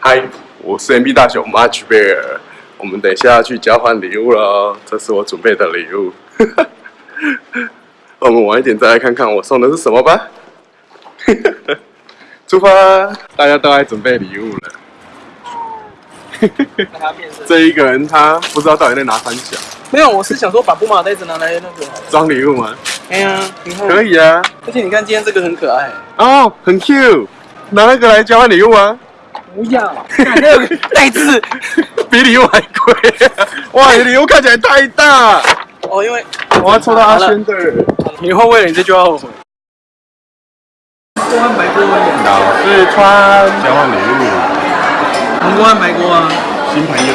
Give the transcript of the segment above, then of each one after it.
嗨，我是 MB 大熊 Much Bear，我们等一下要去交换礼物了，这是我准备的礼物。我们晚一点再来看看我送的是什么吧。出发！大家都来准备礼物了。这一个人他不知道到底在拿三小，没有，我是想说把布马袋子拿来那个。装礼物吗？哎呀，你看。可以啊。而且你看今天这个很可爱。哦，很 Q，拿那个来交换礼物啊？不要，那个袋子比礼物还贵。哇，你礼物看起来太大。哦，因为我要抽到阿轩的。以后为了你这句话后悔。公安白锅，老四川交换礼物。红公安白锅啊，新朋友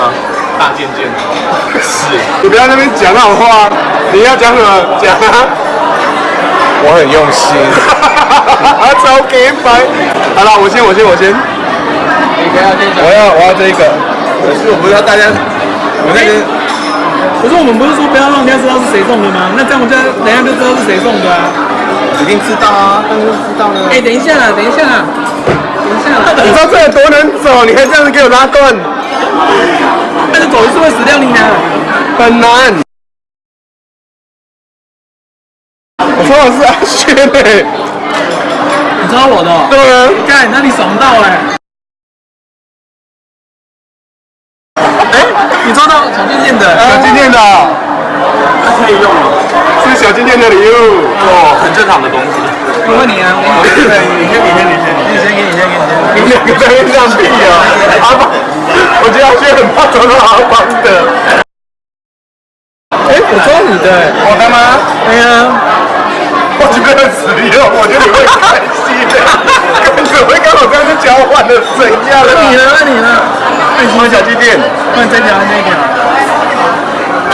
啊，大件件。是，你不要那边讲那种话，你要讲什么讲啊？我很用心。啊，超给白。好了，我先，我先，我先。我要，我要这个。可是我不知道大家，我那个。可是我们不是说不要让人家知道是谁送的吗？那这样我家等下就知道是谁送的啊。一定知道啊，当然知道了。哎，等一下啦，等一下啦，等一下啦。你知道这有多难走？你还这样子给我拉断？但是走一次会死掉你呢。很难。我说的是阿轩诶。你抽我的？对啊。干，那你爽到哎。哎，你抓到小金店的？小金店的。可以用了。是小金店的礼物，哦，很正常的东西。我问你啊，我你先，你先，你先，你先，你先，你先，你们两个在那边放屁啊！阿邦，我觉得阿轩很怕抽到阿邦的。哎，我抓你的，我的吗？对呀。我觉得死了，我觉得你会开心的。怎么会刚好这样子交换的？怎样？了你了，问你呢。为什么小鸡店？问这条那个。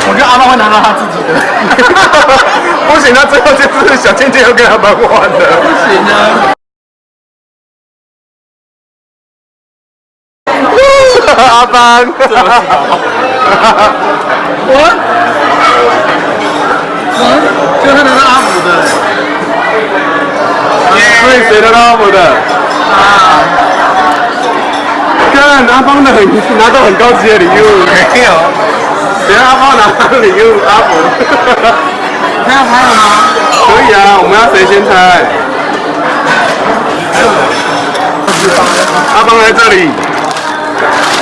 我觉得阿妈会拿到他自己的，不行，那最后就是小倩倩要跟阿邦换的，不行啊！阿班，我，我，所以谁拿到阿福的？啊！看阿邦的很拿到很高级的礼物，没有。等下阿邦拿礼物，阿福，还要拍了吗？可以啊，我们要谁先猜？阿邦在这里，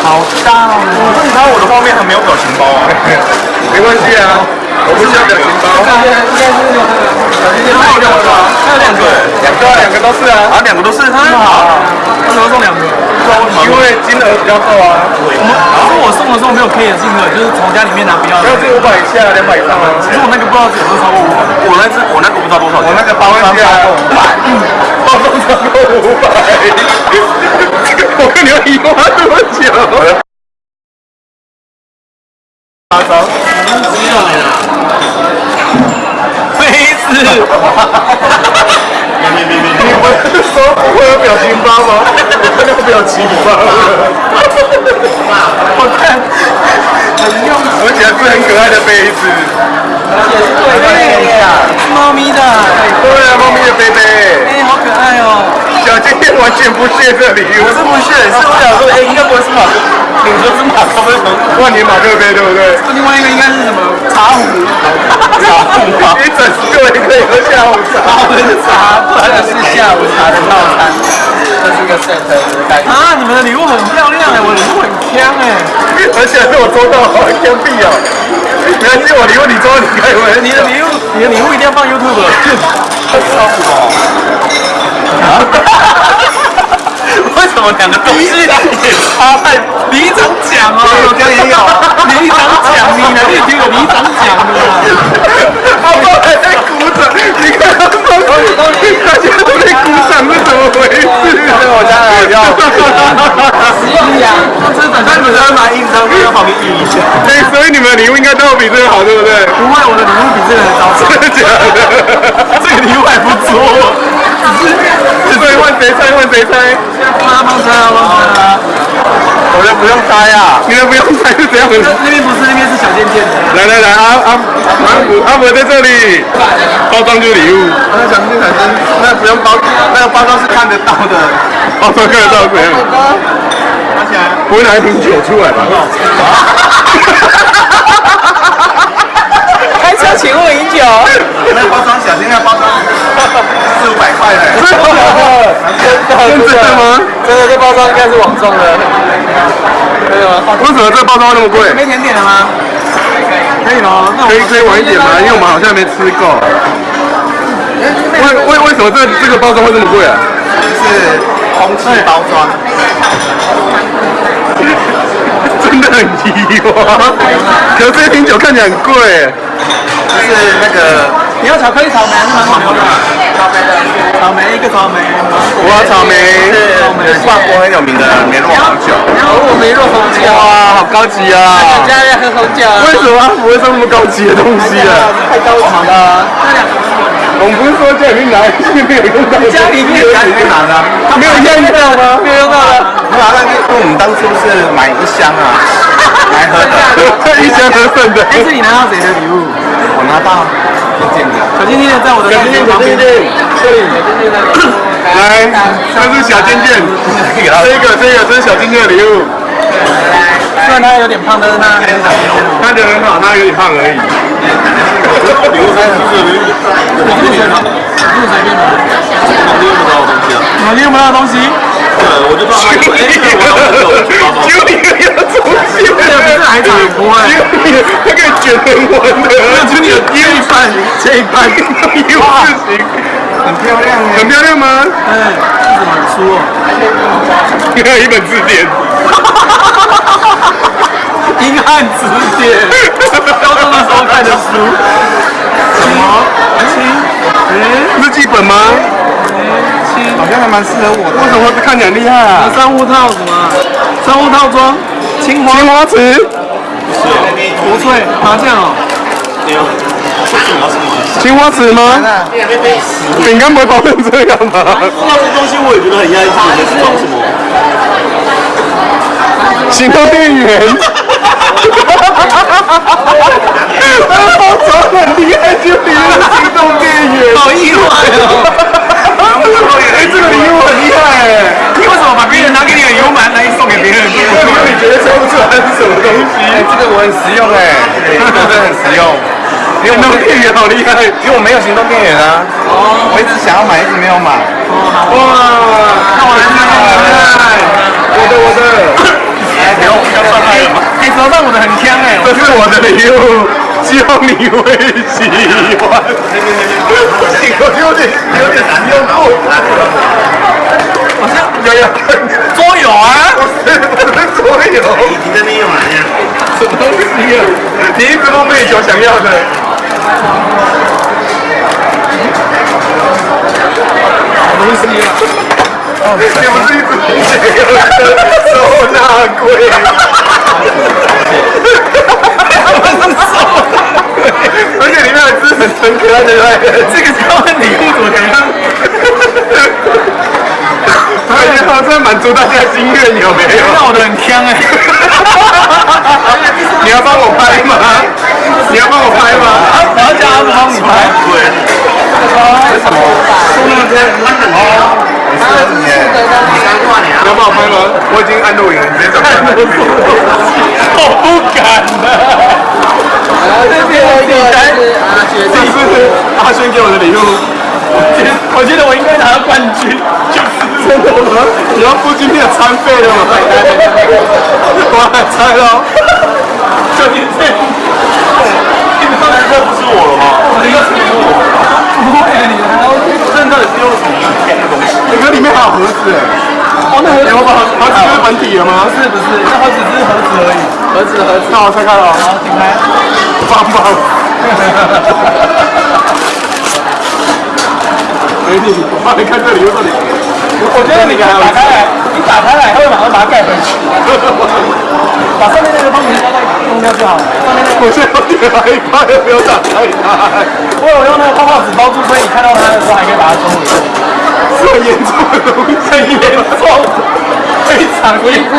好大哦！你看我的画面还没有表情包啊，没关系啊，我不需要表情包。应该是那个，还有两个，还有两个，两个，两个都是啊，啊，两个都是，很好，为什么送两个？因为金额比较够啊。我们，可是我送的时候没有 K 的金额，就是从家里面拿不要。要是五百以下，两百以上啊。其实我那个不知道有没有超过五百。我那只，我那个不知道多少。我那个八万加五百，包装超过五百。我跟你们一花这么久。阿张，杯子。你不是说不会有表情包吗？我看到表情包了。我看很用，而且是很可爱的杯子。对呀，猫咪的。对啊，猫咪的杯杯。哎，好可爱哦。小金店完全不屑这礼物。我是不屑，是我想说，哎，应该不会是马克，你说是马克杯什万年马克杯对不对？另外一个应该是什么？茶壶。茶壶。一整个可以喝下午茶。茶，不然是下午茶 set 的感觉。啊，你们的礼物很漂亮哎，我礼物很香哎。而且被我抽到，好香币哦。没关系，我礼物你抽，你开回。你的礼物，你的礼物一定要放 YouTube。超酷哦。为什么两个东西也差太？你一张奖哦，有奖也有。里长奖，你哪里听有里长奖的？阿爸还在鼓掌，你看阿爸，大家都在鼓掌，是怎么回事？是我家的要。是呀，这等下你们要拿印章，要旁边印一下。对，所以你们的礼物应该都要比这个好，对不对？不会，我的礼物比这个还高。真的假的？这个礼物还不错。只是，所以问谁猜？问谁猜？阿邦猜，阿邦猜。我就不用拆啊，你们不用猜是怎样的。那边不是，那边是小贱贱的。来来来，阿阿阿姆阿伯在这里，包装就是礼物，那小贱产生，那不用包，那个包装是看得到的。包装看得到怎样？拿起来。不会拿一瓶酒出来吧？开车请勿饮酒。那包装小心那包装四五百块嘞。真的？真的吗？真的，这包装应该是网送的。可以吗？为什么这包装那么贵？没甜点了吗？可以咯，那我可以可以晚一点吗？因为我们好像没吃够。为为为什么这这个包装会这么贵啊？是空气包装。真的很低哇！可是这瓶酒看起来很贵。就是那个，你要巧克力草莓还是芒果的？草莓的。草莓一个草莓。我要草莓。是法国很有名的。梅洛红酒。然后我梅洛红酒。哇，好高级啊！家要喝红酒。为什么不会送那么高级的。东西啊？太高级了。我们不是说家里面拿，没有用到。家里面家里面拿的，没有用到吗？没有用到的。没有，那因为我们当初是买一箱啊 来喝的，一箱合份的。这是你拿到谁的礼物？我拿到一件的。小静静在我的小尖尖，小静静，这里。来，这是小静静，这个这个这是小静静的礼物。虽然他有点胖，但是他很小尖尖哦。看着很好，他有点胖而已。礼物三十四，网路随便，网路随便的。网络用不到的东西啊。网络用不到的东西。对，我就知道他有。哎，我要很久，只有你有出现。这个不是海产不会。它可以卷成弯的，就你有第一半，这一半有事情。很漂亮很漂亮吗？哎，这怎么书哦？你看一本字典。英汉词典，高中的时候看的书。什么？七？嗯，日记本吗？七，好像还蛮适合我的。为什么看起来很厉害啊？商务套什么？商务套装，青花青花瓷。国粹麻将哦。青花瓷吗？饼干不会包成这样吧？那这东西我也觉得很压抑，行动电源。包装很厉害，就比如行动电源。好意外哦！哎，这个礼物很厉害哎！你为什么把别人拿给你的油蛮来送给别人？因为你觉得抽不出来是什么东西？哎，这个我很实用哎，这个真的很实用。行动电源好厉害，因为我没有行动电源啊。哦。我一直想要买，一直没有买。哇！那我来看，我的我的。哎，不用，要算他的吗？你手上我的很香哎，这是我的礼物，希望你会喜欢。我有点有点难用过。好像有有桌游啊，不是不是桌游，你在那边玩呀？什么东西啊？你一直都被球想要的。好东西啊！你不是一直想要的收纳柜？而且里面还是很很可爱的对这个叫礼物怎么样？而且好像满足大家的心愿，有没有？闹得很香哎！你要帮我拍吗？你要帮我拍吗？我要叫阿子帮你拍。对。为什么？送那边哦。我是你。要帮我拍吗？我已经按录影了，你直接走。我不敢的。这边有一个是阿轩，这是阿轩给我的礼物。我觉得我觉得我应该拿到冠军，就是真的吗？你要付今天的餐费了吗？我来猜喽。就你这，你刚才这不是我了吗？这个是我，不会你还要真的是用什么甜的东西？你看里面还有盒子哎。哦，那盒子有把盒子是本体了吗？不是不是，那盒子只是盒子而已，盒子盒子。那我拆开了。好，请开。棒棒。美女，我帮你看这里又这里。我觉得你打开来，你打开来，它会马上把它盖回去。把上面那个封皮稍微弄掉就好了。上面那个，我现在有点害怕，要不要打开它？我有用那个泡泡纸包住，所以你看到它的时候还可以把它收回去。这么严重的东西，很严重，非常严重。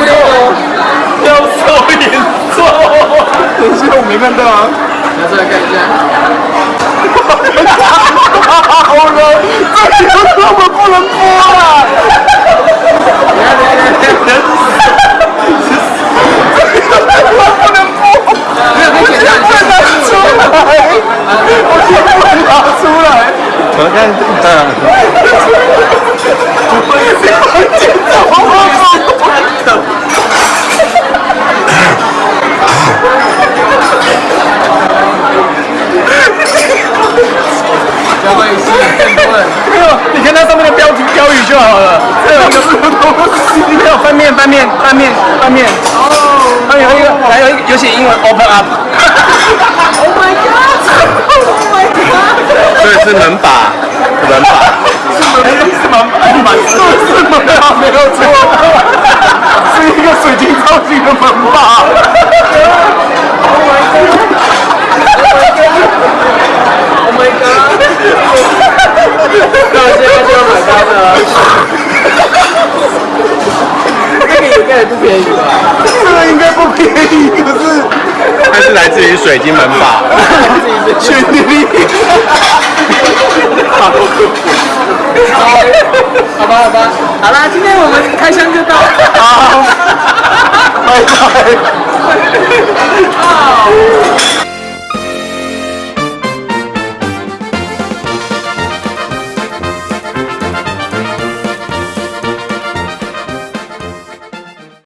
要受严重。等一下，我没看到啊。拿出来看一下。好了，这个根本 不能播啊！等下等下等下，不能播，没有可以剪掉，拿出来，我全部拿出来。我看，嗯，你看它上面的标题标语就好了。这有一个什么东西？没有翻面，翻面，翻面，翻面。哦。还有一个，还有一个有写英文 open up。Oh my god! Oh my 以是门把，门把，是门是门把，是是门把，没有错，是一个水晶造型的门把。Oh my god! Oh my god！那我现在就要买单了。这个应该也不便宜吧？这个应该不便宜，可是它是来自于水晶门把。确定。好吧好吧好啦今天我们开箱就到。好。拜 拜